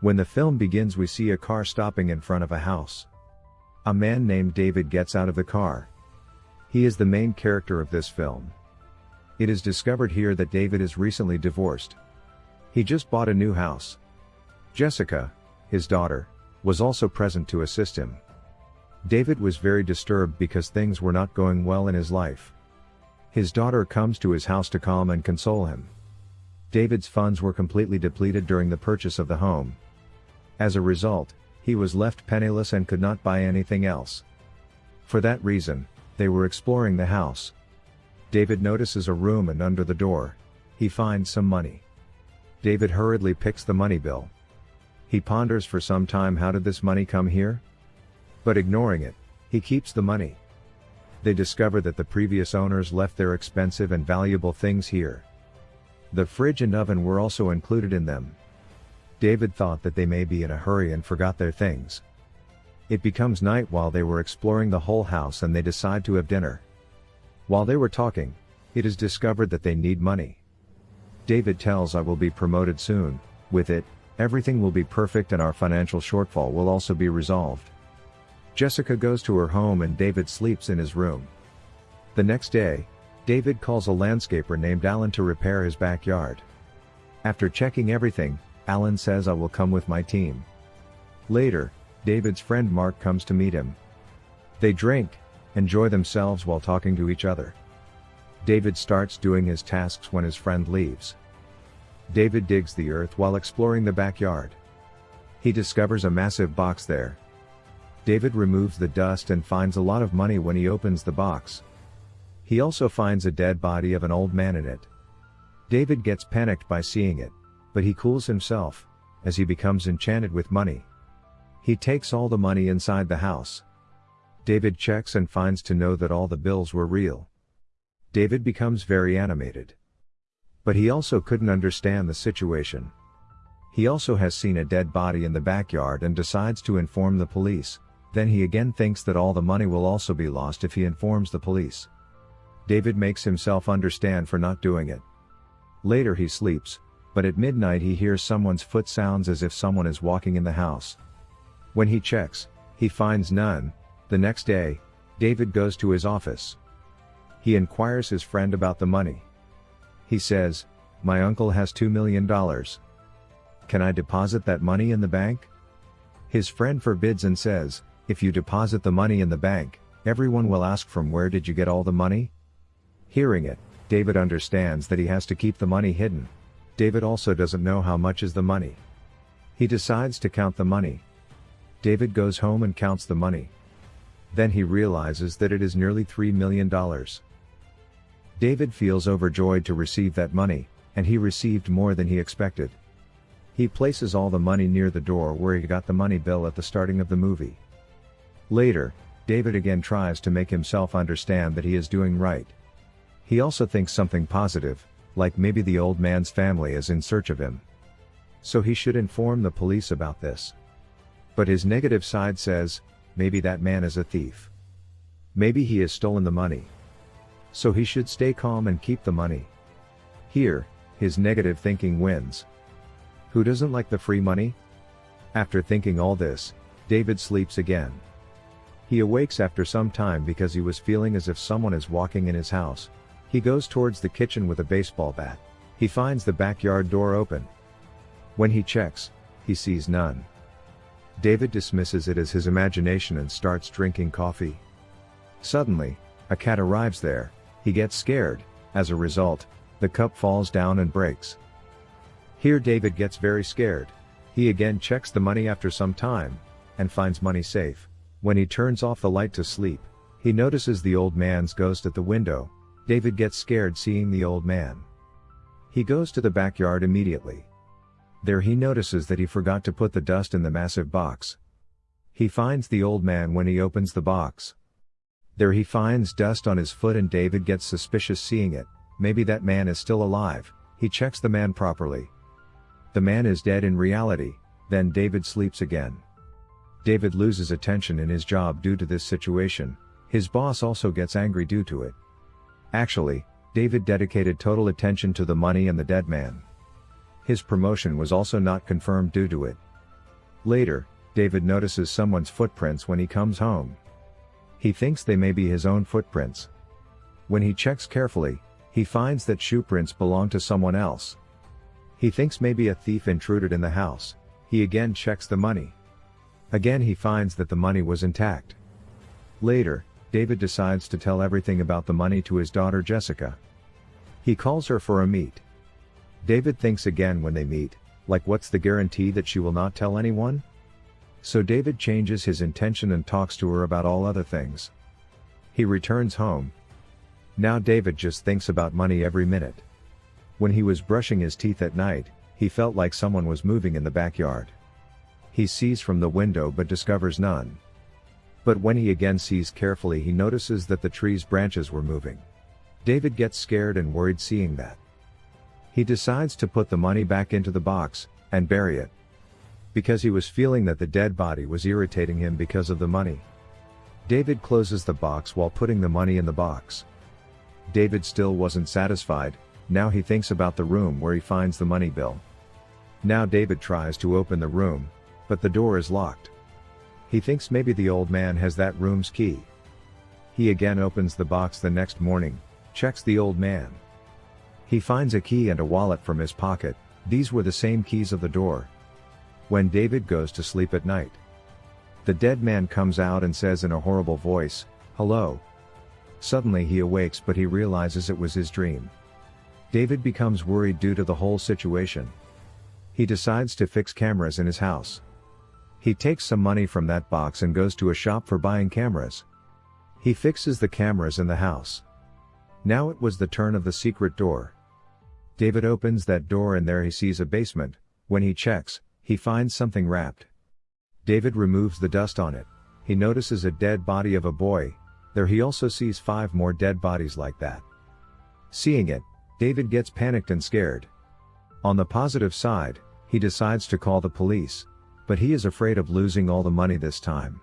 When the film begins we see a car stopping in front of a house. A man named David gets out of the car. He is the main character of this film. It is discovered here that David is recently divorced. He just bought a new house. Jessica, his daughter, was also present to assist him. David was very disturbed because things were not going well in his life. His daughter comes to his house to calm and console him. David's funds were completely depleted during the purchase of the home, as a result, he was left penniless and could not buy anything else. For that reason, they were exploring the house. David notices a room and under the door, he finds some money. David hurriedly picks the money bill. He ponders for some time how did this money come here? But ignoring it, he keeps the money. They discover that the previous owners left their expensive and valuable things here. The fridge and oven were also included in them. David thought that they may be in a hurry and forgot their things. It becomes night while they were exploring the whole house and they decide to have dinner. While they were talking, it is discovered that they need money. David tells I will be promoted soon, with it, everything will be perfect and our financial shortfall will also be resolved. Jessica goes to her home and David sleeps in his room. The next day, David calls a landscaper named Alan to repair his backyard. After checking everything, Alan says I will come with my team. Later, David's friend Mark comes to meet him. They drink, enjoy themselves while talking to each other. David starts doing his tasks when his friend leaves. David digs the earth while exploring the backyard. He discovers a massive box there. David removes the dust and finds a lot of money when he opens the box. He also finds a dead body of an old man in it. David gets panicked by seeing it but he cools himself, as he becomes enchanted with money. He takes all the money inside the house. David checks and finds to know that all the bills were real. David becomes very animated. But he also couldn't understand the situation. He also has seen a dead body in the backyard and decides to inform the police, then he again thinks that all the money will also be lost if he informs the police. David makes himself understand for not doing it. Later he sleeps, but at midnight he hears someone's foot sounds as if someone is walking in the house. When he checks, he finds none. The next day, David goes to his office. He inquires his friend about the money. He says, My uncle has $2 million. Can I deposit that money in the bank? His friend forbids and says, If you deposit the money in the bank, everyone will ask from where did you get all the money? Hearing it, David understands that he has to keep the money hidden. David also doesn't know how much is the money. He decides to count the money. David goes home and counts the money. Then he realizes that it is nearly $3 million. David feels overjoyed to receive that money, and he received more than he expected. He places all the money near the door where he got the money bill at the starting of the movie. Later, David again tries to make himself understand that he is doing right. He also thinks something positive, like maybe the old man's family is in search of him. So he should inform the police about this. But his negative side says, maybe that man is a thief. Maybe he has stolen the money. So he should stay calm and keep the money. Here, his negative thinking wins. Who doesn't like the free money? After thinking all this, David sleeps again. He awakes after some time because he was feeling as if someone is walking in his house, he goes towards the kitchen with a baseball bat. He finds the backyard door open. When he checks, he sees none. David dismisses it as his imagination and starts drinking coffee. Suddenly, a cat arrives there, he gets scared, as a result, the cup falls down and breaks. Here David gets very scared. He again checks the money after some time, and finds money safe. When he turns off the light to sleep, he notices the old man's ghost at the window, David gets scared seeing the old man. He goes to the backyard immediately. There he notices that he forgot to put the dust in the massive box. He finds the old man when he opens the box. There he finds dust on his foot and David gets suspicious seeing it, maybe that man is still alive, he checks the man properly. The man is dead in reality, then David sleeps again. David loses attention in his job due to this situation, his boss also gets angry due to it. Actually, David dedicated total attention to the money and the dead man. His promotion was also not confirmed due to it. Later, David notices someone's footprints when he comes home. He thinks they may be his own footprints. When he checks carefully, he finds that shoe prints belong to someone else. He thinks maybe a thief intruded in the house, he again checks the money. Again he finds that the money was intact. Later, David decides to tell everything about the money to his daughter Jessica. He calls her for a meet. David thinks again when they meet, like what's the guarantee that she will not tell anyone? So David changes his intention and talks to her about all other things. He returns home. Now David just thinks about money every minute. When he was brushing his teeth at night, he felt like someone was moving in the backyard. He sees from the window but discovers none. But when he again sees carefully he notices that the tree's branches were moving. David gets scared and worried seeing that. He decides to put the money back into the box, and bury it. Because he was feeling that the dead body was irritating him because of the money. David closes the box while putting the money in the box. David still wasn't satisfied, now he thinks about the room where he finds the money bill. Now David tries to open the room, but the door is locked. He thinks maybe the old man has that room's key. He again opens the box the next morning, checks the old man. He finds a key and a wallet from his pocket, these were the same keys of the door, when David goes to sleep at night. The dead man comes out and says in a horrible voice, Hello. Suddenly he awakes but he realizes it was his dream. David becomes worried due to the whole situation. He decides to fix cameras in his house. He takes some money from that box and goes to a shop for buying cameras. He fixes the cameras in the house. Now it was the turn of the secret door. David opens that door and there he sees a basement, when he checks, he finds something wrapped. David removes the dust on it. He notices a dead body of a boy, there he also sees five more dead bodies like that. Seeing it, David gets panicked and scared. On the positive side, he decides to call the police, but he is afraid of losing all the money this time.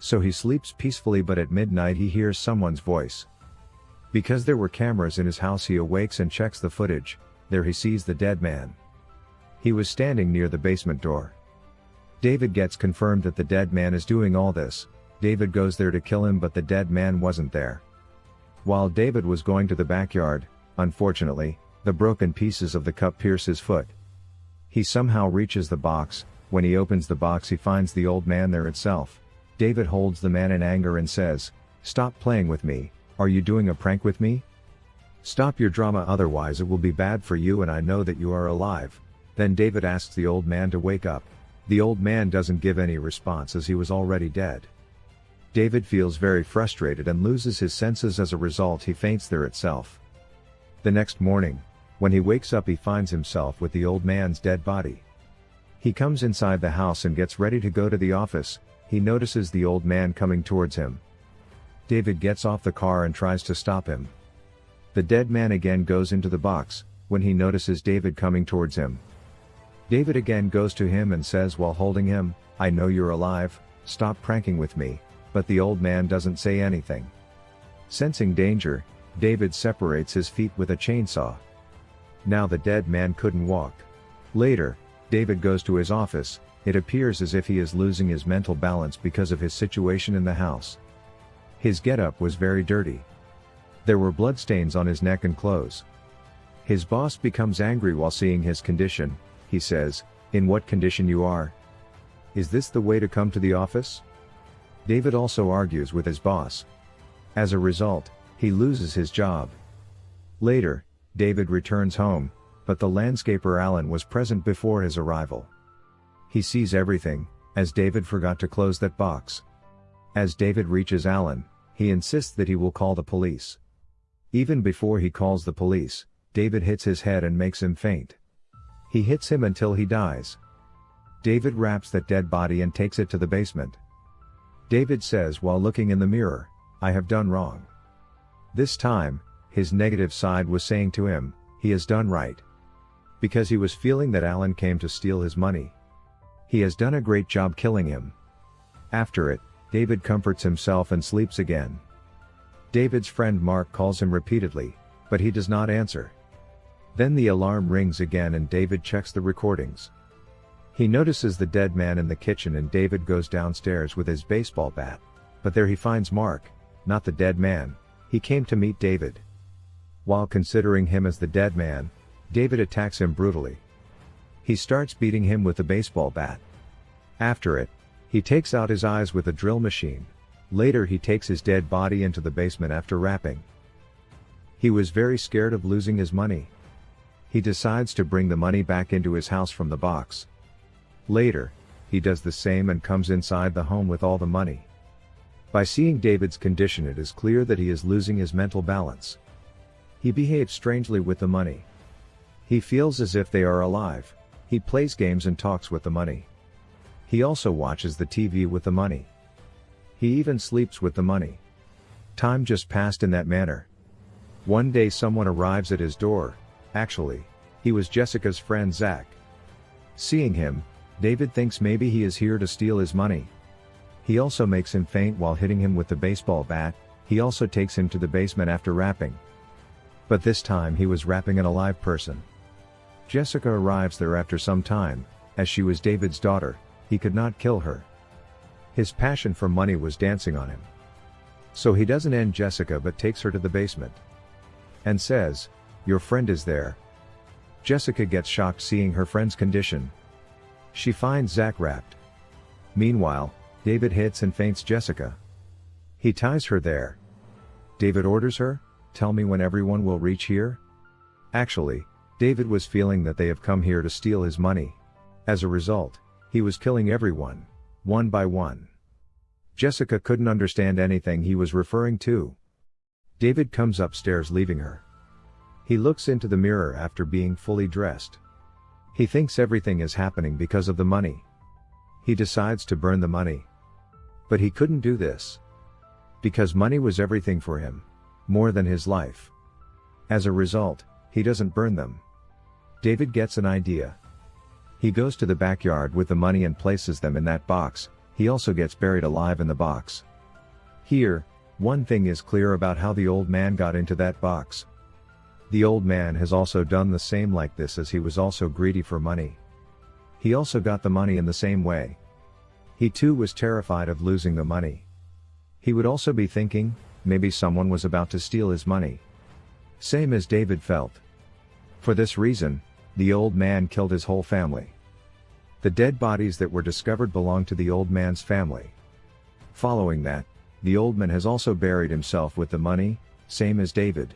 So he sleeps peacefully but at midnight he hears someone's voice. Because there were cameras in his house he awakes and checks the footage, there he sees the dead man. He was standing near the basement door. David gets confirmed that the dead man is doing all this, David goes there to kill him but the dead man wasn't there. While David was going to the backyard, unfortunately, the broken pieces of the cup pierce his foot. He somehow reaches the box, when he opens the box he finds the old man there itself. David holds the man in anger and says, Stop playing with me, are you doing a prank with me? Stop your drama otherwise it will be bad for you and I know that you are alive, then David asks the old man to wake up. The old man doesn't give any response as he was already dead. David feels very frustrated and loses his senses as a result he faints there itself. The next morning, when he wakes up he finds himself with the old man's dead body. He comes inside the house and gets ready to go to the office, he notices the old man coming towards him. David gets off the car and tries to stop him. The dead man again goes into the box, when he notices David coming towards him. David again goes to him and says while holding him, I know you're alive, stop pranking with me, but the old man doesn't say anything. Sensing danger, David separates his feet with a chainsaw. Now the dead man couldn't walk. Later, David goes to his office, it appears as if he is losing his mental balance because of his situation in the house. His getup was very dirty. There were bloodstains on his neck and clothes. His boss becomes angry while seeing his condition, he says, in what condition you are? Is this the way to come to the office? David also argues with his boss. As a result, he loses his job. Later, David returns home, but the landscaper Alan was present before his arrival. He sees everything, as David forgot to close that box. As David reaches Alan, he insists that he will call the police. Even before he calls the police, David hits his head and makes him faint. He hits him until he dies. David wraps that dead body and takes it to the basement. David says while looking in the mirror, I have done wrong. This time, his negative side was saying to him, he has done right. Because he was feeling that Alan came to steal his money. He has done a great job killing him. After it, David comforts himself and sleeps again. David's friend Mark calls him repeatedly, but he does not answer. Then the alarm rings again and David checks the recordings. He notices the dead man in the kitchen and David goes downstairs with his baseball bat. But there he finds Mark, not the dead man, he came to meet David. While considering him as the dead man, David attacks him brutally. He starts beating him with a baseball bat. After it, he takes out his eyes with a drill machine. Later he takes his dead body into the basement after wrapping. He was very scared of losing his money. He decides to bring the money back into his house from the box. Later, he does the same and comes inside the home with all the money. By seeing David's condition it is clear that he is losing his mental balance. He behaves strangely with the money. He feels as if they are alive. He plays games and talks with the money. He also watches the TV with the money. He even sleeps with the money. Time just passed in that manner. One day someone arrives at his door, actually, he was Jessica's friend Zach. Seeing him, David thinks maybe he is here to steal his money. He also makes him faint while hitting him with the baseball bat, he also takes him to the basement after wrapping. But this time he was wrapping an alive person. Jessica arrives there after some time, as she was David's daughter, he could not kill her. His passion for money was dancing on him. So he doesn't end Jessica but takes her to the basement. And says, Your friend is there. Jessica gets shocked seeing her friend's condition. She finds Zach wrapped. Meanwhile, David hits and faints Jessica. He ties her there. David orders her, Tell me when everyone will reach here? Actually, David was feeling that they have come here to steal his money. As a result, he was killing everyone, one by one. Jessica couldn't understand anything he was referring to. David comes upstairs leaving her. He looks into the mirror after being fully dressed. He thinks everything is happening because of the money. He decides to burn the money. But he couldn't do this. Because money was everything for him. More than his life. As a result, he doesn't burn them. David gets an idea. He goes to the backyard with the money and places them in that box, he also gets buried alive in the box. Here, one thing is clear about how the old man got into that box. The old man has also done the same like this as he was also greedy for money. He also got the money in the same way. He too was terrified of losing the money. He would also be thinking, maybe someone was about to steal his money. Same as David felt. For this reason, the old man killed his whole family. The dead bodies that were discovered belonged to the old man's family. Following that, the old man has also buried himself with the money, same as David.